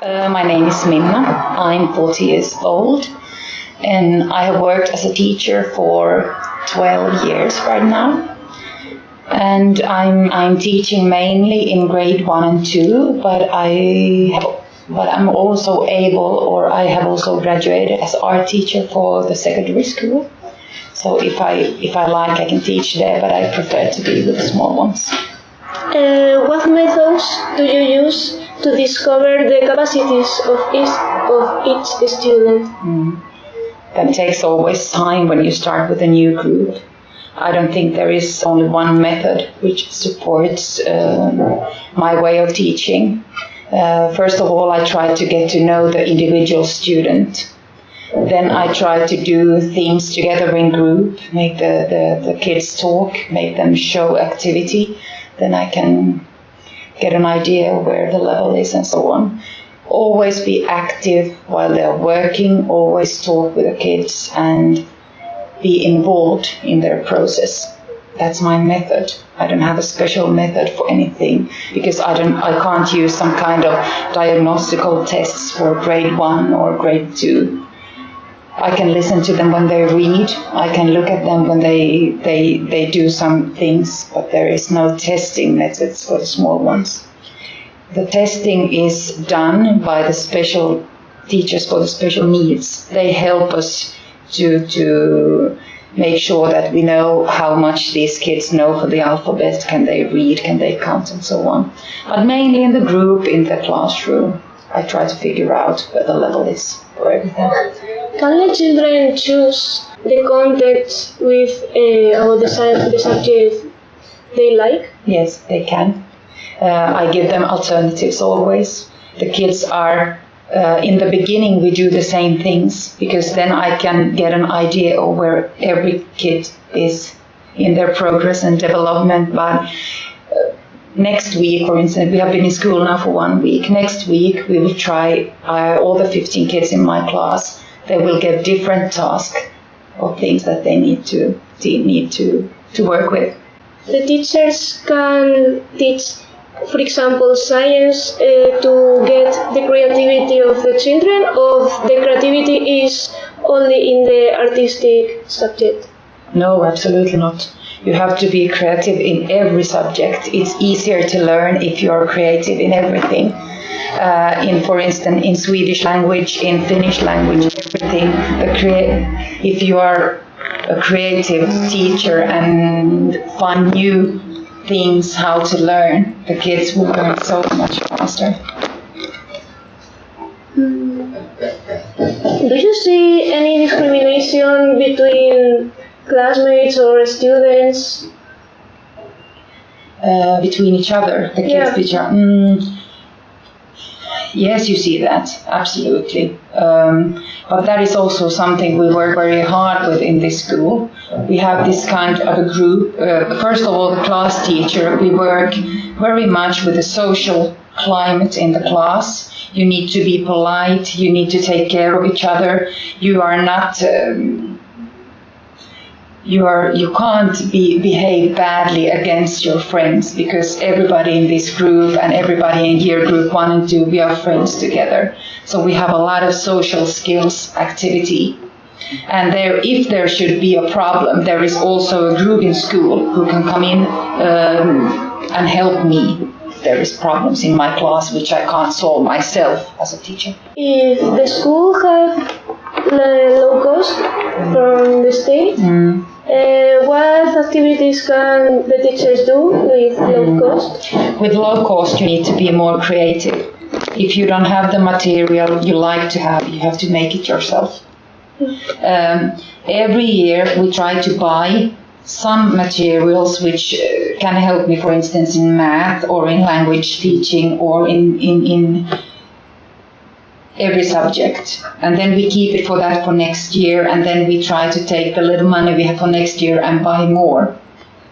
Uh, my name is Minna. I'm 40 years old and I have worked as a teacher for 12 years right now. And I'm, I'm teaching mainly in grade 1 and 2, but I but I'm also able or I have also graduated as art teacher for the secondary school. So if I if I like I can teach there, but I prefer to be with the small ones. Uh, what methods do you use to discover the capacities of each, of each student? Mm. That takes always time when you start with a new group. I don't think there is only one method which supports uh, my way of teaching. Uh, first of all, I try to get to know the individual student. Then I try to do things together in group, make the, the, the kids talk, make them show activity then I can get an idea where the level is and so on. Always be active while they're working, always talk with the kids and be involved in their process. That's my method. I don't have a special method for anything because I don't I can't use some kind of diagnostical tests for grade 1 or grade 2 I can listen to them when they read. I can look at them when they, they, they do some things, but there is no testing methods for the small ones. The testing is done by the special teachers for the special needs. They help us to, to make sure that we know how much these kids know for the alphabet, can they read, can they count, and so on. But mainly in the group, in the classroom, I try to figure out where the level is for everything. Can the children choose the content with uh, or the, the subject they like? Yes, they can. Uh, I give them alternatives always. The kids are uh, in the beginning we do the same things because then I can get an idea of where every kid is in their progress and development. But uh, next week, for instance, we have been in school now for one week. Next week we will try uh, all the 15 kids in my class they will get different tasks or things that they need to need to, to work with. The teachers can teach, for example, science uh, to get the creativity of the children, or the creativity is only in the artistic subject. No, absolutely not. You have to be creative in every subject. It's easier to learn if you are creative in everything uh, in, for instance, in Swedish language, in Finnish language, everything. if you are a creative teacher and find new things how to learn, the kids will learn so much faster. Do you see any discrimination between classmates or students? Uh, between each other, the kids yeah. Yes, you see that, absolutely. Um, but that is also something we work very hard with in this school. We have this kind of a group. Uh, first of all, the class teacher, we work very much with the social climate in the class. You need to be polite, you need to take care of each other. You are not. Um, you are you can't be, behave badly against your friends because everybody in this group and everybody in year group one and two we are friends together so we have a lot of social skills activity and there if there should be a problem there is also a group in school who can come in um, and help me there is problems in my class which I can't solve myself as a teacher. If the school have low cost from the state, mm. Activities can the teachers do with low cost? With low cost, you need to be more creative. If you don't have the material you like to have, you have to make it yourself. Um, every year we try to buy some materials which uh, can help me, for instance, in math or in language teaching or in, in, in every subject. And then we keep it for that for next year, and then we try to take the little money we have for next year and buy more.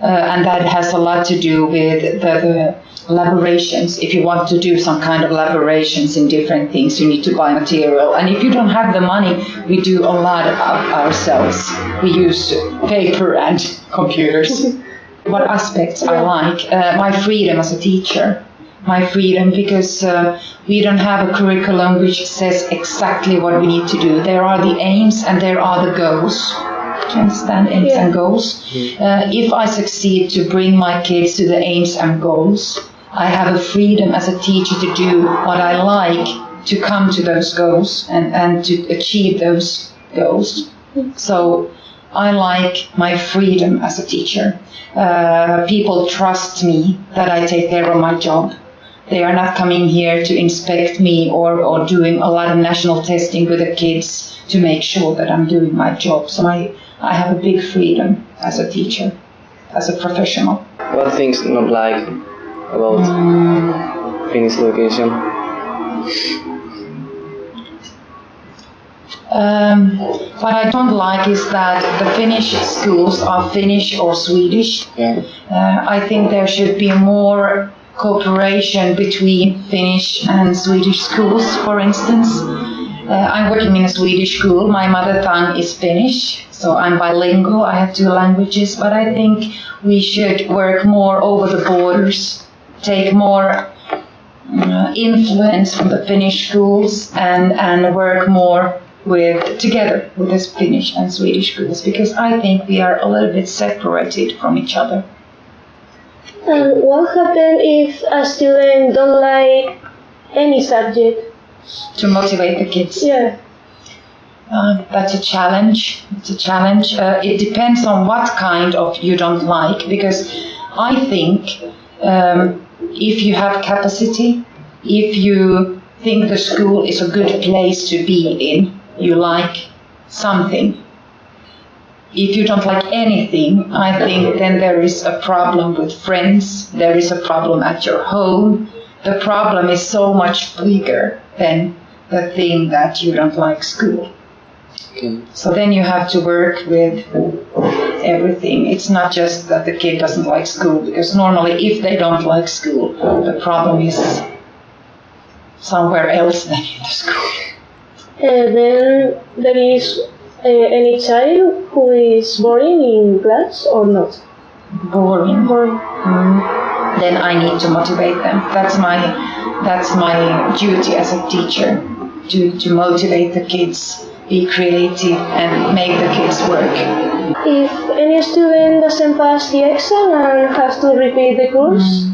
Uh, and that has a lot to do with the, the elaborations. If you want to do some kind of elaborations in different things, you need to buy material. And if you don't have the money, we do a lot of ourselves. We use paper and computers. what aspects I like? Uh, my freedom as a teacher my freedom because uh, we don't have a curriculum which says exactly what we need to do. There are the aims and there are the goals. Do you understand aims Yeah. and goals? Uh, if I succeed to bring my kids to the aims and goals, I have a freedom as a teacher to do what I like to come to those goals and, and to achieve those goals. So I like my freedom as a teacher. Uh, people trust me that I take care of my job. They are not coming here to inspect me or, or doing a lot of national testing with the kids to make sure that I'm doing my job. So I, I have a big freedom as a teacher, as a professional. What things not like about Finnish education? Um, what I don't like is that the Finnish schools are Finnish or Swedish. Yeah. Uh, I think there should be more cooperation between Finnish and Swedish schools, for instance. Uh, I'm working in a Swedish school. My mother tongue is Finnish, so I'm bilingual. I have two languages, but I think we should work more over the borders, take more uh, influence from the Finnish schools, and, and work more with together with the Finnish and Swedish schools because I think we are a little bit separated from each other. And what happens if a student don't like any subject? to motivate the kids. Yeah. Uh, that's a challenge. It's a challenge. Uh, it depends on what kind of you don't like, because I think um, if you have capacity, if you think the school is a good place to be in, you like something. If you don't like anything, I think then there is a problem with friends, there is a problem at your home. The problem is so much bigger than the thing that you don't like school. Okay. So then you have to work with everything. It's not just that the kid doesn't like school, because normally if they don't like school, the problem is somewhere else than in the school. Uh, then there is uh, any child who is boring in class or not? Boring. Boring. Mm. Then I need to motivate them. That's my that's my duty as a teacher to, to motivate the kids, be creative and make the kids work. If any student doesn't pass the exam and has to repeat the course,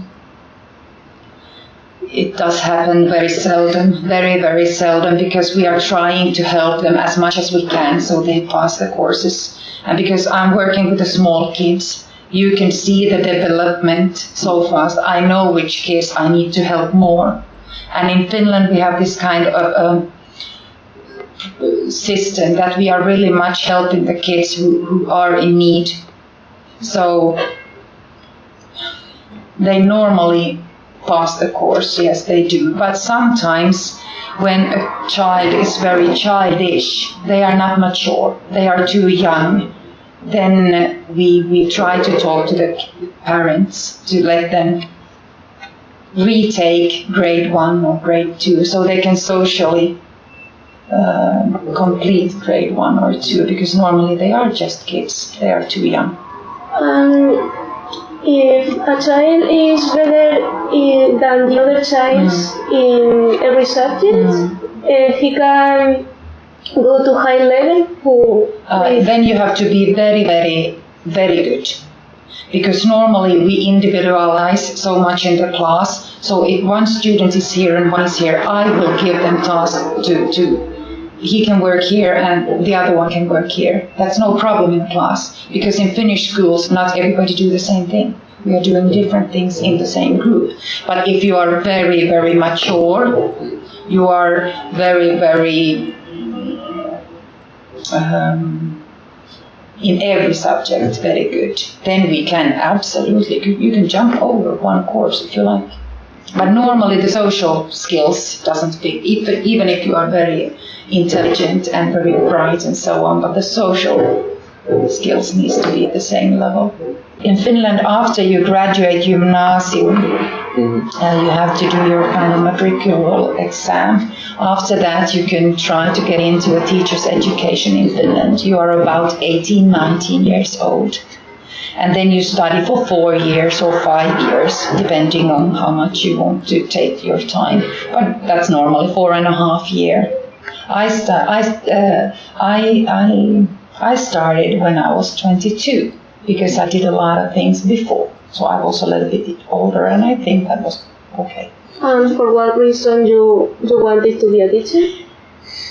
It does happen very seldom, very, very seldom, because we are trying to help them as much as we can so they pass the courses. And because I'm working with the small kids, you can see the development so fast. I know which kids I need to help more. And in Finland, we have this kind of um, system that we are really much helping the kids who, who are in need. So they normally pass the course, yes, they do. But sometimes when a child is very childish, they are not mature, they are too young, then we, we try to talk to the parents to let them retake grade one or grade two so they can socially uh, complete grade one or two because normally they are just kids, they are too young. and if a child is better in, than the other childs in every subject, uh, he can go to high level. Who Uh, then you have to be very, very, very good. Because normally we individualize so much in the class. So if one student is here and one is here, I will give them tasks to, to he can work here and the other one can work here. That's no problem in class. Because in Finnish schools, not everybody do the same thing. We are doing different things in the same group. But if you are very, very mature, you are very, very um, in every subject very good, then we can absolutely, you can jump over one course if you like. But normally the social skills doesn't fit, even, even if you are very intelligent and very bright and so on, but the social skills needs to be at the same level. In Finland, after you graduate gymnasium, uh, you have to do your kind of matriculal exam. After that, you can try to get into a teacher's education in Finland. You are about 18, 19 years old. And then you study for four years or five years, depending on how much you want to take your time. But that's normally four and a half year. I, sta- I, uh, I, I, I started when I was 22 because I did a lot of things before. So I was a little bit older and I think that was okay. And for what reason you you wanted to be a teacher?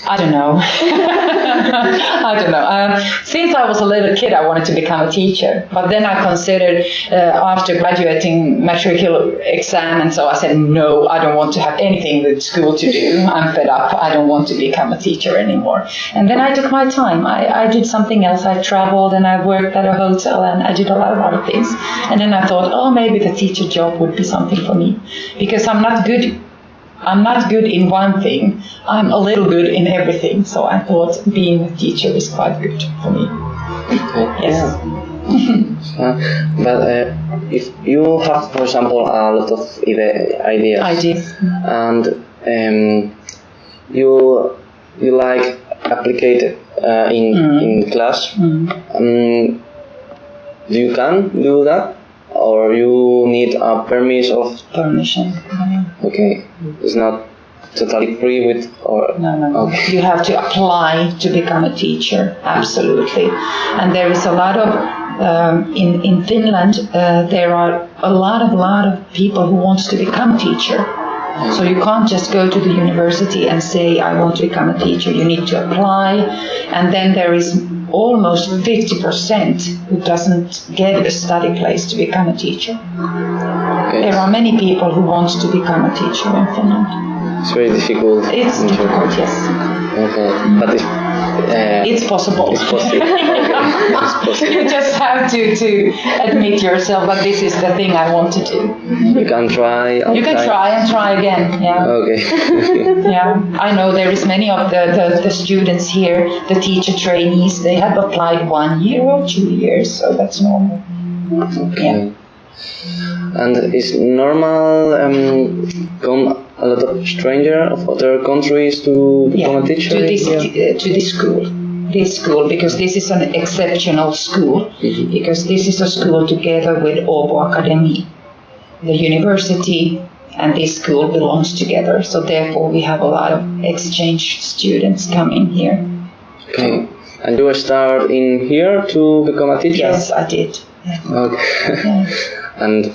I don't know. I don't know. Um, since I was a little kid, I wanted to become a teacher. But then I considered uh, after graduating matricular exam, and so I said, no, I don't want to have anything with school to do. I'm fed up. I don't want to become a teacher anymore. And then I took my time. I, I did something else. I traveled and I worked at a hotel and I did a lot of other things. And then I thought, oh, maybe the teacher job would be something for me because I'm not good I'm not good in one thing. I'm a little good in everything. So I thought being a teacher is quite good for me. Okay. Yes. Uh, but uh, if you have, for example, a lot of ide- ideas, I and um, you you like applicate uh, in Mm. in class, Mm. um, you can do that, or you need a permit of Permission. Okay, it's not totally free with or no, no. no. Okay. You have to apply to become a teacher. Absolutely. And there is a lot of um, in in Finland. Uh, there are a lot of lot of people who wants to become teacher. So you can't just go to the university and say, I want to become a teacher. You need to apply. And then there is almost 50% who doesn't get a study place to become a teacher. Okay. There are many people who want to become a teacher in Finland. it's very difficult. It's in difficult, yes. Okay, but if uh, It's possible. It's possible. It's possible. you just have to, to admit yourself, that this is the thing I want to do. you can try. You can outside. try and try again. Yeah. Okay. Yeah, I know there is many of the, the, the students here, the teacher trainees, they have applied one year or two years, so that's normal. okay. And is normal um, come a lot of stranger of other countries to become Yeah, a teacher? to this here? uh, to this school, this school because this is an exceptional school Mhm. because this is a school together with Åbo Academy, the university and this school belongs together. So therefore, we have a lot of exchange students coming here. Okay. And you start in here to become a teacher? Yes, I did. Yeah. Okay. Yeah. and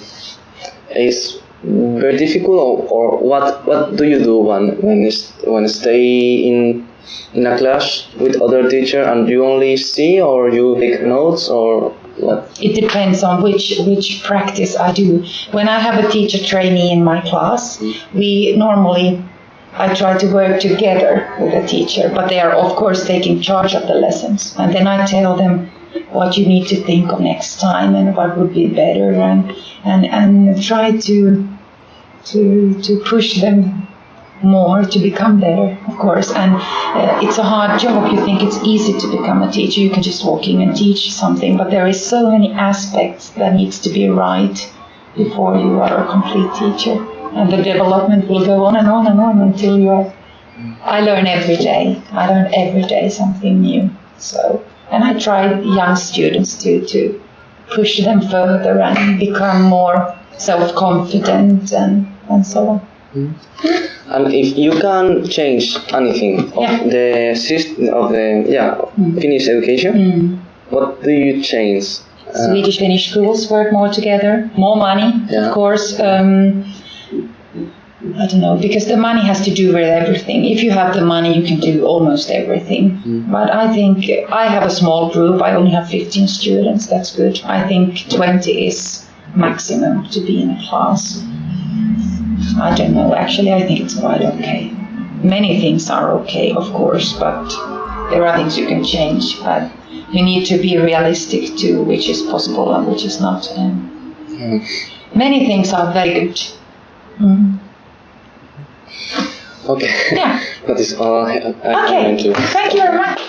it's very difficult, or, or what? What do you do when when is when stay in in a class with other teacher and you only see or you take notes or what? It depends on which which practice I do. When I have a teacher trainee in my class, we normally I try to work together with the teacher, but they are of course taking charge of the lessons, and then I tell them what you need to think of next time and what would be better, and and and try to to to push them more to become better, of course. And uh, it's a hard job. You think it's easy to become a teacher. You can just walk in and teach something, but there is so many aspects that needs to be right before you are a complete teacher. And the development will go on and on and on until you are. I learn every day. I learn every day something new. So, and I try young students to to push them further and become more self-confident and and so on. And if you can change anything of Yeah. the system of the yeah Finnish education, Mm. what do you change? Uh, Swedish Finnish schools work more together, more money, Yeah. of course. Um, I don't know, because the money has to do with everything. If you have the money, you can do almost everything. Mm. But I think I have a small group. I only have 15 students. That's good. I think 20 is maximum to be in a class. I don't know. Actually, I think it's quite okay. Many things are okay, of course, but there are things you can change. But you need to be realistic to which is possible and which is not. And Many things are very good. Mm. Okay, Yeah. that is all I, I Okay. want to. Thank you very much.